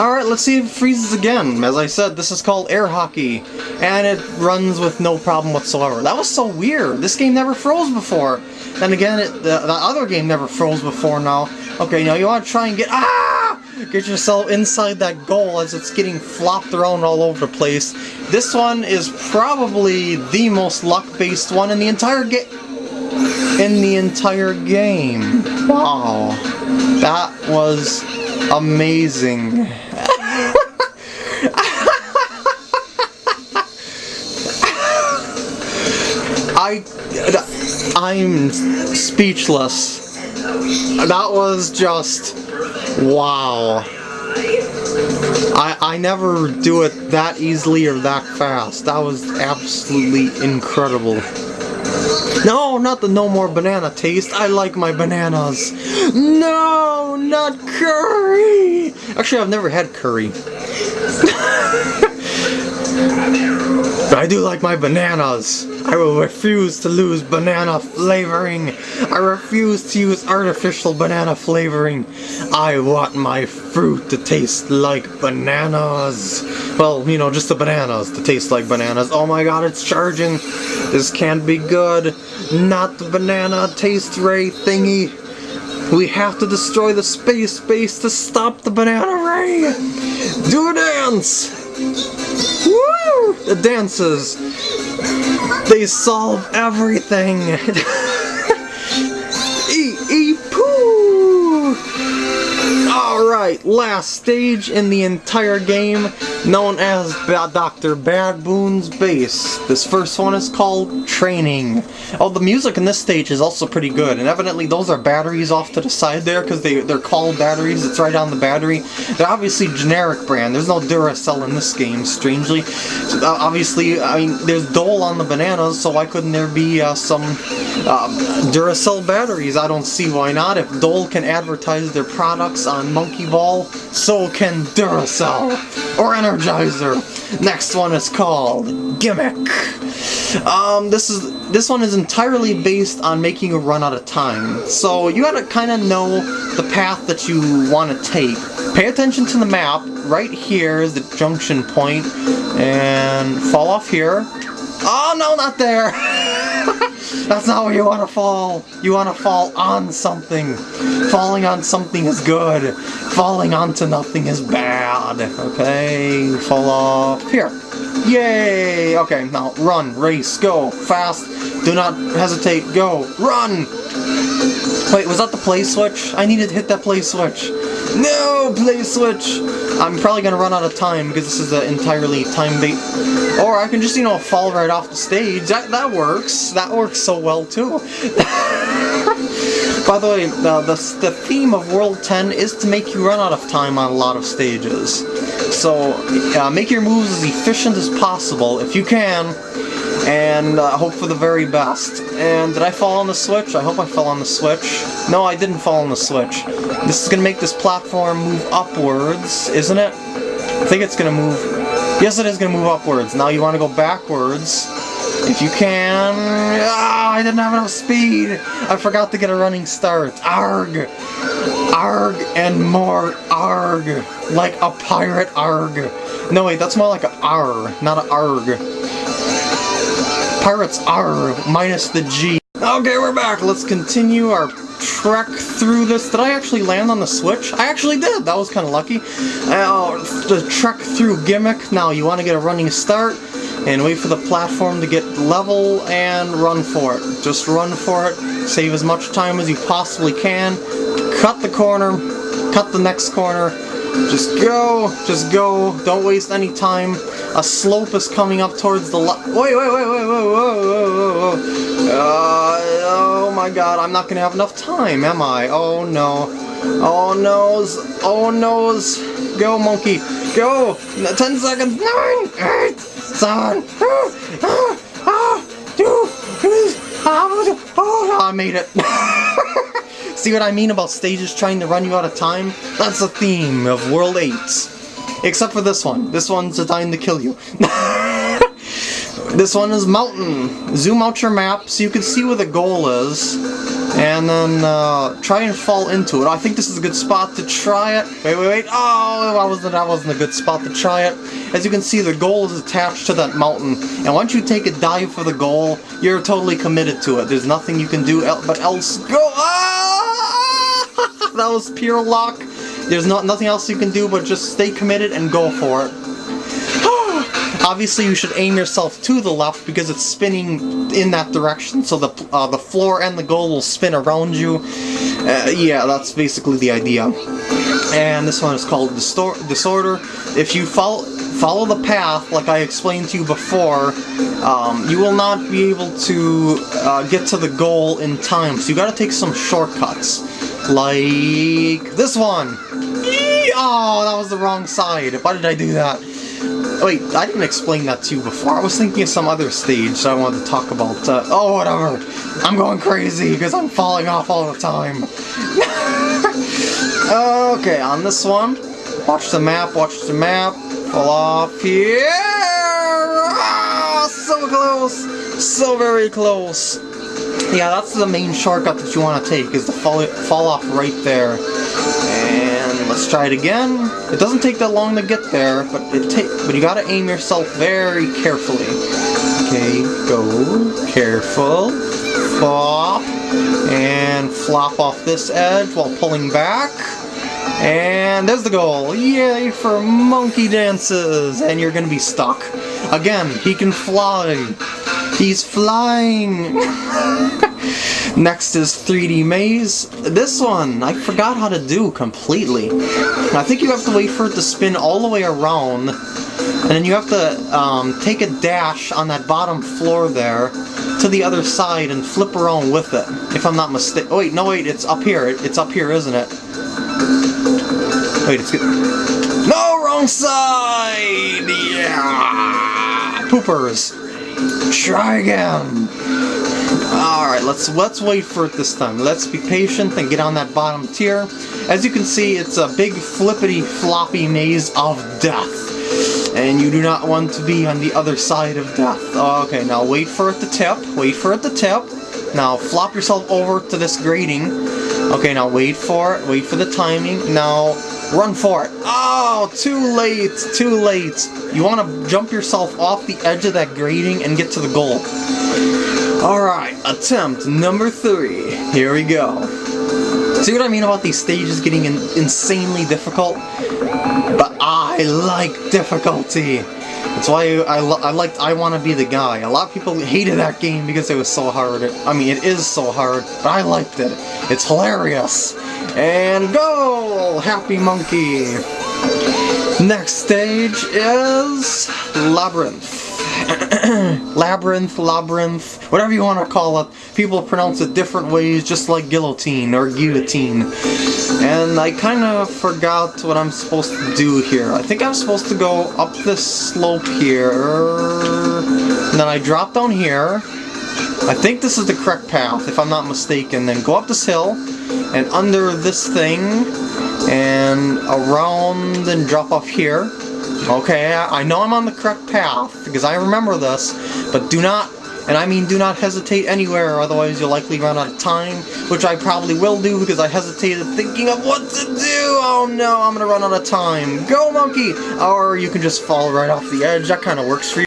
Alright, let's see if it freezes again. As I said, this is called air hockey, and it runs with no problem whatsoever. That was so weird. This game never froze before. Then again, it, the, the other game never froze before now. Okay, now you want to try and get... Ah! Get yourself inside that goal as it's getting flopped around all over the place. This one is probably the most luck-based one in the entire game. In the entire game. Wow. That was amazing. I, I'm speechless. That was just, wow. I, I never do it that easily or that fast. That was absolutely incredible. No, not the no more banana taste. I like my bananas. No, not curry. Actually, I've never had curry. I do like my bananas. I will refuse to lose banana flavoring. I refuse to use artificial banana flavoring. I want my fruit to taste like bananas. Well, you know, just the bananas to taste like bananas. Oh my god, it's charging. This can't be good. Not the banana taste ray thingy. We have to destroy the space base to stop the banana ray. Do a dance. Woo! The dances. They solve everything. e poo. Alright, last stage in the entire game, known as Dr. Bad Boon's Base. This first one is called Training. Oh, the music in this stage is also pretty good, and evidently those are batteries off to the side there, because they, they're called batteries, it's right on the battery. They're obviously generic brand, there's no Duracell in this game, strangely. Uh, obviously, I mean, there's Dole on the bananas, so why couldn't there be uh, some uh, Duracell batteries? I don't see why not. If Dole can advertise their products on Monkey Ball, so can Duracell or Energizer. Next one is called Gimmick. Um, this is this one is entirely based on making a run out of time. So you gotta kind of know the path that you want to take. Pay attention to the map. Right here is the junction point, and fall off here. Oh no, not there! That's not where you want to fall. You want to fall on something. Falling on something is good. Falling onto nothing is bad. Okay, fall off here. Yay! Okay, now run, race, go, fast. Do not hesitate, go, run! Wait, was that the play switch? I needed to hit that play switch. No, play switch! I'm probably gonna run out of time because this is an entirely time-based... Or I can just, you know, fall right off the stage. That, that works. That works so well, too. By the way, the, the, the theme of World 10 is to make you run out of time on a lot of stages. So, uh, make your moves as efficient as possible, if you can, and uh, hope for the very best. And did I fall on the switch? I hope I fell on the switch. No, I didn't fall on the switch. This is going to make this platform move upwards, isn't it? I think it's going to move... Yes, it is going to move upwards. Now you want to go backwards. If you can... Ah, I didn't have enough speed! I forgot to get a running start. Arg! Arg and more arg! Like a pirate arg. No, wait, that's more like a R, not a arg. Pirates R minus the G. Okay, we're back. Let's continue our trek through this. Did I actually land on the switch? I actually did. That was kind of lucky. Uh, the trek through Gimmick. Now, you want to get a running start and wait for the platform to get level and run for it. Just run for it. Save as much time as you possibly can. Cut the corner. Cut the next corner. Just go. Just go. Don't waste any time. A slope is coming up towards the left. Wait, wait, wait, wait, whoa, whoa, whoa, whoa. Uh, oh my god, I'm not gonna have enough time, am I? Oh no. Oh noes. Oh noes. Go, monkey. Go. Ten seconds. Nine, eight, seven, ah, ah, ah, two, oh, I made it. See what I mean about stages trying to run you out of time? That's the theme of World 8. Except for this one. This one's designed to kill you. This one is mountain. Zoom out your map so you can see where the goal is. And then uh, try and fall into it. I think this is a good spot to try it. Wait, wait, wait. Oh, that wasn't, that wasn't a good spot to try it. As you can see, the goal is attached to that mountain. And once you take a dive for the goal, you're totally committed to it. There's nothing you can do el but else go. Ah! That was pure luck. There's not nothing else you can do but just stay committed and go for it. Obviously, you should aim yourself to the left because it's spinning in that direction, so the uh, the floor and the goal will spin around you. Uh, yeah, that's basically the idea. And this one is called Distor Disorder. If you follow follow the path, like I explained to you before, um, you will not be able to uh, get to the goal in time. So you got to take some shortcuts, like this one. Eee! Oh, that was the wrong side. Why did I do that? Wait, I didn't explain that to you before. I was thinking of some other stage I wanted to talk about. Uh, oh, whatever. I'm going crazy because I'm falling off all the time. okay, on this one, watch the map, watch the map. Fall off here. Ah, so close. So very close. Yeah, that's the main shortcut that you want to take, is to fall, fall off right there. And let's try it again. It doesn't take that long to get there, but it take but you gotta aim yourself very carefully. Okay, go careful. Flop and flop off this edge while pulling back. And there's the goal. Yay for monkey dances! And you're gonna be stuck. Again, he can fly. He's flying! Next is 3D Maze. This one, I forgot how to do completely. I think you have to wait for it to spin all the way around, and then you have to um, take a dash on that bottom floor there to the other side and flip around with it, if I'm not mistaken. Oh wait, no wait, it's up here. It's up here, isn't it? Wait, it's good. No, wrong side! Yeah! Poopers! Try again! Alright, let's let's wait for it this time. Let's be patient and get on that bottom tier. As you can see, it's a big flippity floppy maze of death. And you do not want to be on the other side of death. Okay, now wait for it to tip. Wait for it to tip. Now flop yourself over to this grating. Okay, now wait for it. Wait for the timing. Now run for it. Oh, too late. Too late. You want to jump yourself off the edge of that grating and get to the goal. Alright, attempt number three. Here we go. See what I mean about these stages getting in insanely difficult? But I like difficulty. That's why I, I liked I Want to Be the Guy. A lot of people hated that game because it was so hard. I mean, it is so hard, but I liked it. It's hilarious. And go! Happy Monkey! Next stage is Labyrinth. labyrinth, labyrinth, whatever you want to call it. People pronounce it different ways, just like guillotine or guillotine. And I kind of forgot what I'm supposed to do here. I think I'm supposed to go up this slope here, and then I drop down here. I think this is the correct path, if I'm not mistaken. Then go up this hill, and under this thing, and around and drop off here. Okay, I know I'm on the correct path, because I remember this, but do not, and I mean do not hesitate anywhere, otherwise you'll likely run out of time, which I probably will do because I hesitated thinking of what to do! Oh no, I'm gonna run out of time. Go, monkey! Or you can just fall right off the edge, that kind of works for you.